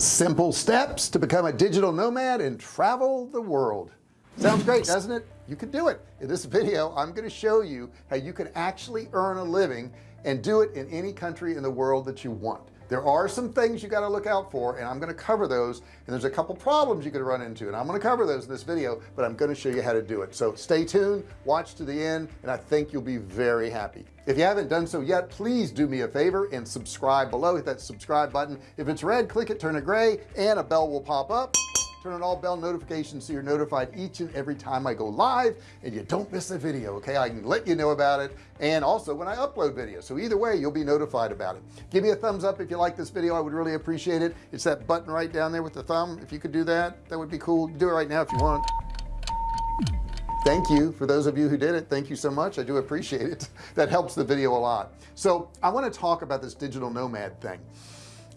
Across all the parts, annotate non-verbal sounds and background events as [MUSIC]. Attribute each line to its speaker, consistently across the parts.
Speaker 1: simple steps to become a digital nomad and travel the world. Sounds great doesn't it? You can do it. In this video I'm going to show you how you can actually earn a living and do it in any country in the world that you want there are some things you got to look out for and I'm going to cover those and there's a couple problems you could run into and I'm going to cover those in this video but I'm going to show you how to do it. So stay tuned watch to the end and I think you'll be very happy. If you haven't done so yet please do me a favor and subscribe below. Hit that subscribe button. If it's red click it turn it gray and a bell will pop up turn on all bell notifications so you're notified each and every time I go live and you don't miss a video okay? I can let you know about it and also when I upload videos. So either way you'll be notified about it. Give me a thumbs up if you like this video. I would really appreciate it. It's that button right down there with the thumb. If you could do that that would be cool. Do it right now if you want. Thank you for those of you who did it. Thank you so much. I do appreciate it. [LAUGHS] That helps the video a lot. So I want to talk about this digital nomad thing.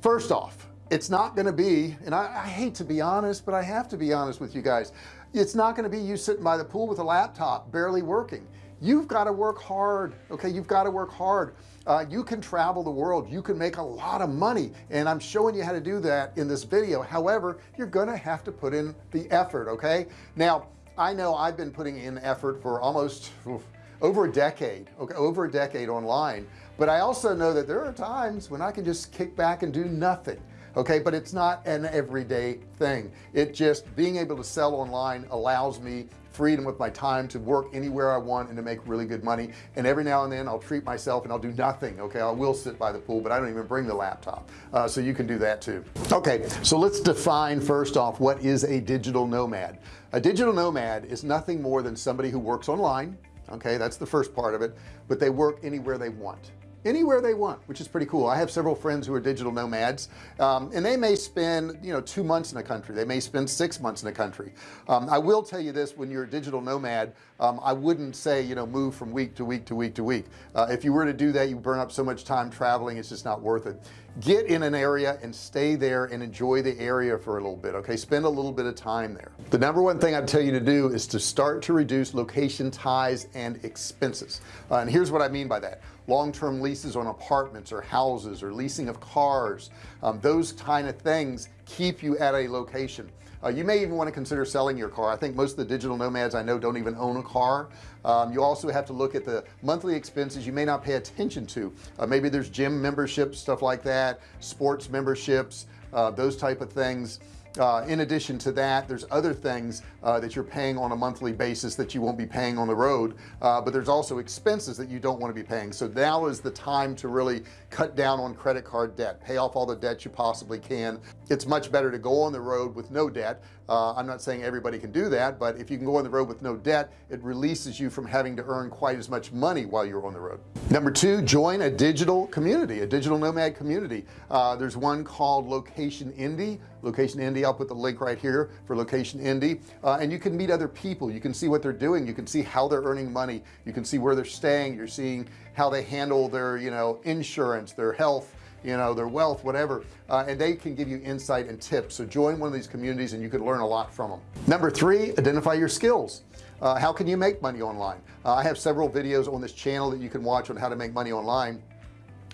Speaker 1: First off it's not going to be and I, I, hate to be honest but I have to be honest with you guys. It's not going to be you sitting by the pool with a laptop barely working. You've got to work hard okay? You've got to work hard. Uh, you can travel the world. You can make a lot of money and I'm showing you how to do that in this video. However you're gonna have to put in the effort okay? Now I know I've been putting in effort for almost oof, over a decade okay? Over a decade online but I also know that there are times when I can just kick back and do nothing okay? But it's not an everyday thing. It just being able to sell online allows me freedom with my time to work anywhere I want and to make really good money. And every now and then I'll treat myself and I'll do nothing okay? I will sit by the pool but I don't even bring the laptop. Uh, so you can do that too. Okay so let's define first off what is a digital nomad? A digital nomad is nothing more than somebody who works online okay? That's the first part of it but they work anywhere they want anywhere they want which is pretty cool. I have several friends who are digital nomads um, and they may spend you know two months in a country. They may spend six months in a country. Um, I will tell you this when you're a digital nomad um, I wouldn't say you know move from week to week to week to week. Uh, if you were to do that you burn up so much time traveling it's just not worth it get in an area and stay there and enjoy the area for a little bit okay? Spend a little bit of time there. The number one thing I'd tell you to do is to start to reduce location ties and expenses. Uh, and here's what I mean by that. Long-term leases on apartments or houses or leasing of cars um, those kind of things keep you at a location. Uh, you may even want to consider selling your car. I think most of the digital nomads I know don't even own a car. Um, you also have to look at the monthly expenses you may not pay attention to. Uh, maybe there's gym memberships stuff like that sports memberships uh, those type of things uh, in addition to that there's other things uh, that you're paying on a monthly basis that you won't be paying on the road. Uh, but there's also expenses that you don't want to be paying. So now is the time to really cut down on credit card debt. Pay off all the debt you possibly can. It's much better to go on the road with no debt uh, I'm not saying everybody can do that but if you can go on the road with no debt it releases you from having to earn quite as much money while you're on the road. Number two join a digital community a digital nomad community. Uh, there's one called location indie location indie I'll put the link right here for location indie uh, and you can meet other people. You can see what they're doing. You can see how they're earning money. You can see where they're staying. You're seeing how they handle their you know insurance their health you know their wealth whatever uh, and they can give you insight and tips. So join one of these communities and you can learn a lot from them number three identify your skills. Uh, how can you make money online? Uh, I have several videos on this channel that you can watch on how to make money online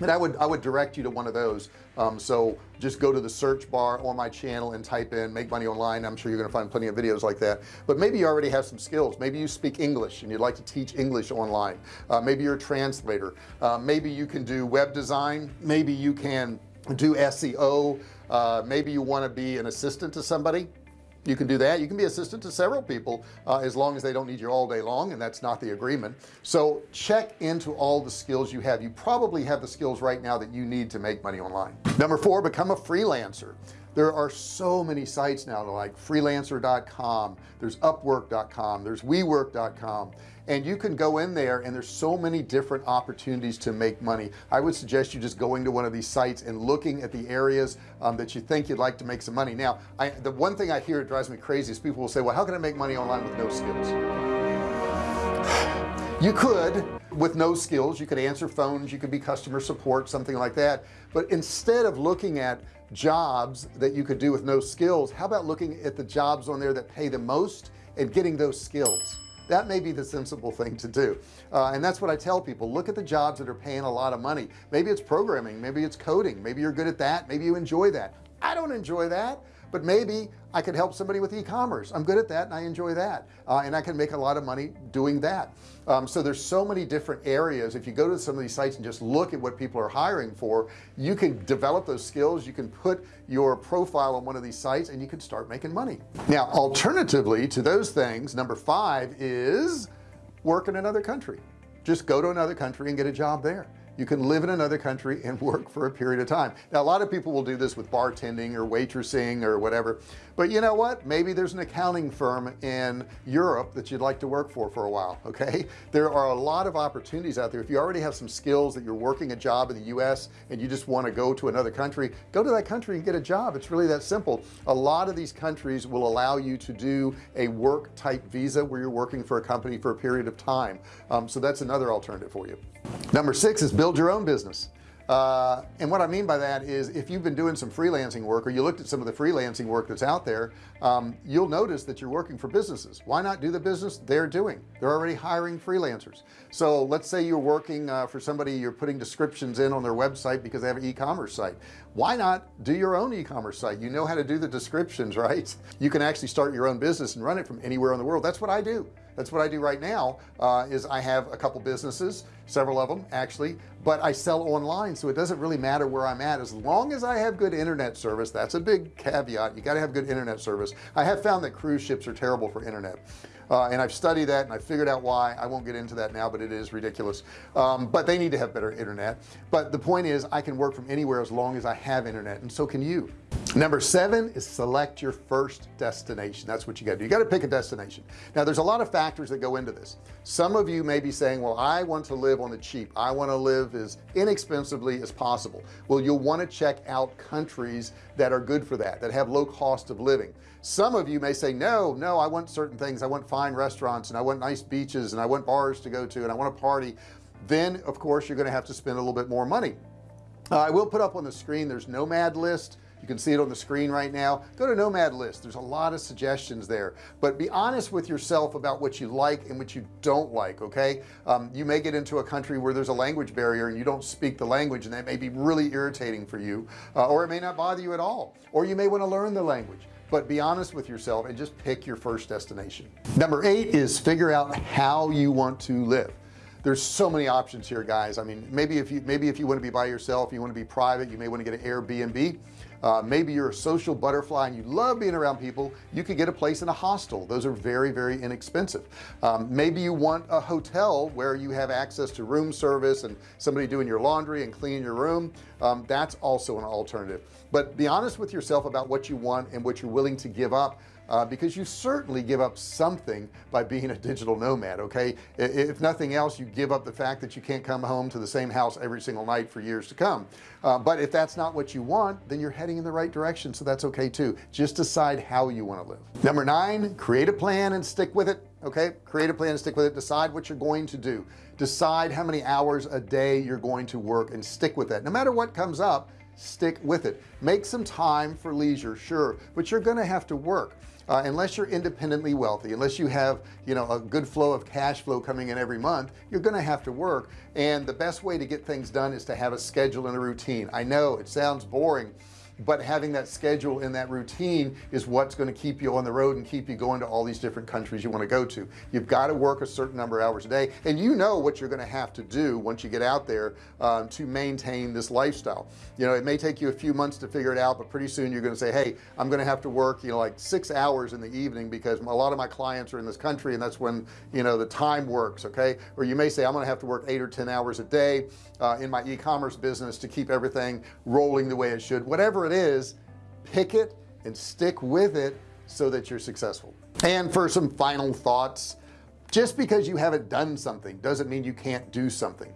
Speaker 1: and I would I would direct you to one of those. Um, so just go to the search bar on my channel and type in make money online. I'm sure you're gonna find plenty of videos like that. But maybe you already have some skills. Maybe you speak English and you'd like to teach English online. Uh, maybe you're a translator. Uh, maybe you can do web design. Maybe you can do SEO uh, maybe you want to be an assistant to somebody you can do that. You can be assistant to several people uh, as long as they don't need you all day long and that's not the agreement. So check into all the skills you have. You probably have the skills right now that you need to make money online. Number four become a freelancer there are so many sites now like freelancer.com there's upwork.com there's wework.com and you can go in there and there's so many different opportunities to make money. I would suggest you just going to one of these sites and looking at the areas um, that you think you'd like to make some money. Now I the one thing I hear it drives me crazy is people will say well how can I make money online with no skills? [SIGHS] You could with no skills you could answer phones you could be customer support something like that. But instead of looking at jobs that you could do with no skills. How about looking at the jobs on there that pay the most and getting those skills? That may be the sensible thing to do. Uh, and that's what I tell people. Look at the jobs that are paying a lot of money. Maybe it's programming maybe it's coding maybe you're good at that maybe you enjoy that. I don't enjoy that but maybe I could help somebody with e-commerce. I'm good at that and I enjoy that uh, and I can make a lot of money doing that. Um, so there's so many different areas. If you go to some of these sites and just look at what people are hiring for you can develop those skills you can put your profile on one of these sites and you can start making money. Now alternatively to those things number five is work in another country. Just go to another country and get a job there you can live in another country and [LAUGHS] work for a period of time. Now a lot of people will do this with bartending or waitressing or whatever. But you know what? Maybe there's an accounting firm in Europe that you'd like to work for for a while [LAUGHS] okay? There are a lot of opportunities out there. If you already have some skills that you're working a job in the US and you just want to go to another country go to that country and get a job. It's really that simple. A lot of these countries will allow you to do a work type visa where you're working for a company for a period of time. Um, so that's another alternative for you number six is build your own business. Uh, and what I mean by that is if you've been doing some freelancing work or you looked at some of the freelancing work that's out there um, you'll notice that you're working for businesses. Why not do the business they're doing? They're already hiring freelancers. So let's say you're working uh, for somebody you're putting descriptions in on their website because they have an e-commerce site. Why not do your own e-commerce site? You know how to do the descriptions [LAUGHS] right? You can actually start your own business and run it from anywhere in the world. That's what I do that's what I do right now uh, is I have a couple businesses several of them actually but I sell online so it doesn't really matter where I'm at. As long as I have good internet service that's a big caveat you got to have good internet service. I have found that cruise ships are terrible for internet uh, and I've studied that and I figured out why. I won't get into that now but it is ridiculous. Um, but they need to have better internet. But the point is I can work from anywhere as long as I have internet and so can you number seven is select your first destination. That's what you got to do. You got to pick a destination. Now there's a lot of factors that go into this. Some of you may be saying well I want to live on the cheap. I want to live as inexpensively as possible. Well you'll want to check out countries that are good for that that have low cost of living. Some of you may say no no I want certain things. I want fine restaurants and I want nice beaches and I want bars to go to and I want to party. Then of course you're going to have to spend a little bit more money. Uh, I will put up on the screen there's nomad list you can see it on the screen right now. Go to nomad list. There's a lot of suggestions there. But be honest with yourself about what you like and what you don't like okay? Um, you may get into a country where there's a language barrier and you don't speak the language and that may be really irritating for you uh, or it may not bother you at all or you may want to learn the language. But be honest with yourself and just pick your first destination. Number eight is figure out how you want to live. There's so many options here guys. I mean maybe if you maybe if you want to be by yourself you want to be private you may want to get an Airbnb uh, maybe you're a social butterfly and you love being around people you could get a place in a hostel. Those are very very inexpensive. Um, maybe you want a hotel where you have access to room service and somebody doing your laundry and cleaning your room. Um, that's also an alternative. But be honest with yourself about what you want and what you're willing to give up uh, because you certainly give up something by being a digital nomad okay? If nothing else you give up the fact that you can't come home to the same house every single night for years to come. Uh, but if that's not what you want then you're heading in the right direction so that's okay too. Just decide how you want to live. Number nine create a plan and stick with it okay? Create a plan and stick with it. Decide what you're going to do. Decide how many hours a day you're going to work and stick with that no matter what comes up stick with it. Make some time for leisure sure but you're gonna have to work. Uh, unless you're independently wealthy unless you have you know a good flow of cash flow coming in every month you're gonna have to work. And the best way to get things done is to have a schedule and a routine. I know it sounds boring but having that schedule and that routine is what's going to keep you on the road and keep you going to all these different countries you want to go to. You've got to work a certain number of hours a day and you know what you're going to have to do once you get out there um, to maintain this lifestyle. You know it may take you a few months to figure it out but pretty soon you're going to say hey I'm going to have to work you know like six hours in the evening because a lot of my clients are in this country and that's when you know the time works okay? Or you may say I'm going to have to work eight or ten hours a day uh, in my e-commerce business to keep everything rolling the way it should whatever it is pick it and stick with it so that you're successful. And for some final thoughts just because you haven't done something doesn't mean you can't do something.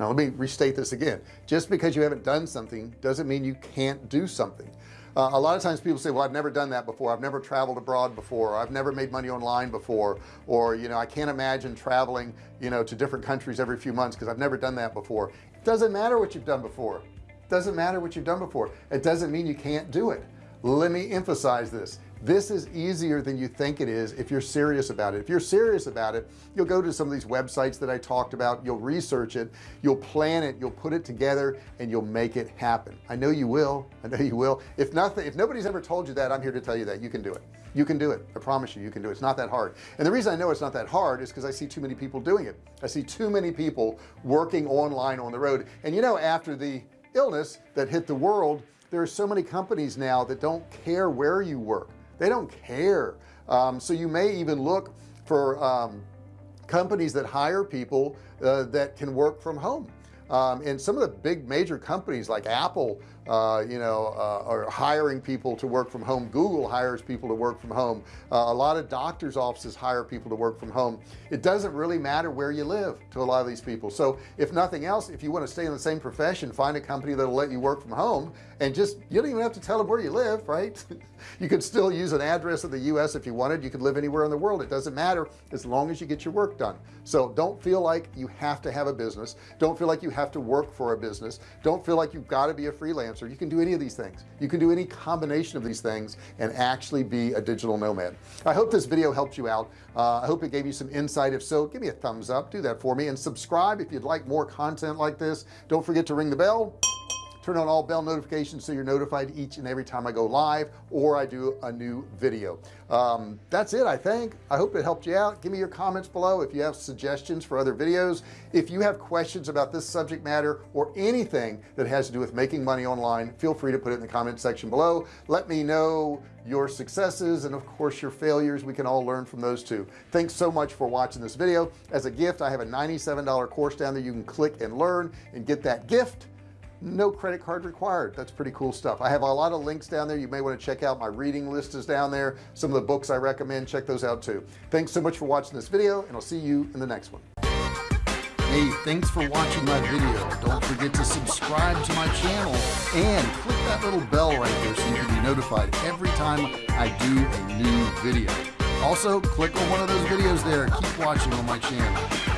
Speaker 1: Now let me restate this again. Just because you haven't done something doesn't mean you can't do something. Uh, a lot of times people say well I've never done that before. I've never traveled abroad before. I've never made money online before. Or you know I can't imagine traveling you know to different countries every few months because I've never done that before. It doesn't matter what you've done before doesn't matter what you've done before. It doesn't mean you can't do it. Let me emphasize this. This is easier than you think it is if you're serious about it. If you're serious about it you'll go to some of these websites that I talked about you'll research it you'll plan it you'll put it together and you'll make it happen. I know you will. I know you will. If nothing if nobody's ever told you that I'm here to tell you that. You can do it. You can do it. I promise you you can do it. It's not that hard. And the reason I know it's not that hard is because I see too many people doing it. I see too many people working online on the road. And you know after the illness that hit the world there are so many companies now that don't care where you work. They don't care. Um, so you may even look for um, companies that hire people uh, that can work from home. Um, and some of the big major companies like Apple uh, you know uh, are hiring people to work from home. Google hires people to work from home. Uh, a lot of doctors offices hire people to work from home. It doesn't really matter where you live to a lot of these people. So if nothing else if you want to stay in the same profession find a company that'll let you work from home and just you don't even have to tell them where you live right? [LAUGHS] You could still use an address of the US if you wanted. You could live anywhere in the world. It doesn't matter as long as you get your work done. So don't feel like you have to have a business. Don't feel like you have to work for a business. Don't feel like you've got to be a freelancer you can do any of these things. You can do any combination of these things and actually be a digital nomad. I hope this video helped you out. Uh, I hope it gave you some insight. If so give me a thumbs up. Do that for me. And subscribe if you'd like more content like this. Don't forget to ring the bell turn on all bell notifications so you're notified each and every time I go live or I do a new video. Um, that's it I think. I hope it helped you out. Give me your comments below if you have suggestions for other videos. If you have questions about this subject matter or anything that has to do with making money online feel free to put it in the comment section below. Let me know your successes and of course your failures. We can all learn from those too. Thanks so much for watching this video. As a gift I have a $97 course down there. You can click and learn and get that gift no credit card required. That's pretty cool stuff. I have a lot of links down there. You may want to check out my reading list is down there. Some of the books I recommend check those out too. Thanks so much for watching this video and I'll see you in the next one. Hey thanks for watching my video. Don't forget to subscribe to my channel and click that little bell right there so you can be notified every time I do a new video. Also click on one of those videos there. Keep watching on my channel